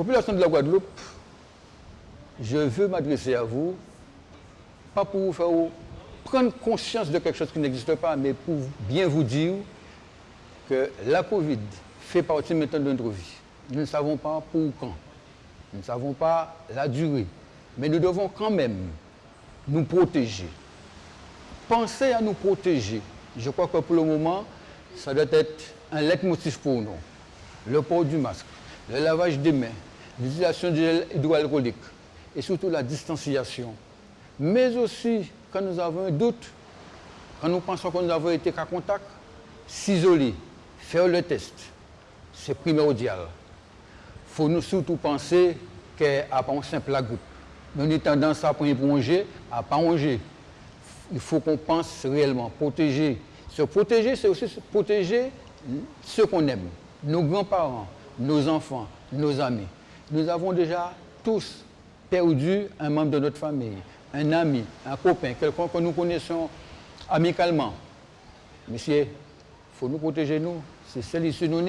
Population de la Guadeloupe, je veux m'adresser à vous, pas pour vous faire prendre conscience de quelque chose qui n'existe pas, mais pour bien vous dire que la Covid fait partie maintenant de notre vie. Nous ne savons pas pour quand. Nous ne savons pas la durée. Mais nous devons quand même nous protéger. Pensez à nous protéger. Je crois que pour le moment, ça doit être un leitmotiv pour nous. Le port du masque, le lavage des mains, l'utilisation du gel hydroalcoolique et surtout la distanciation. Mais aussi, quand nous avons un doute, quand nous pensons que nous avons été cas contact, s'isoler, faire le test, c'est primordial. Il faut nous surtout penser qu'à pas un simple la goutte. Nous avons tendance à manger, à pas manger. Il faut qu'on pense réellement, protéger. Se protéger, c'est aussi protéger ceux qu'on aime, nos grands-parents, nos enfants, nos amis. Nous avons déjà tous perdu un membre de notre famille, un ami, un copain, quelqu'un que nous connaissons amicalement. Monsieur, il faut nous protéger, nous. C'est celle ici nous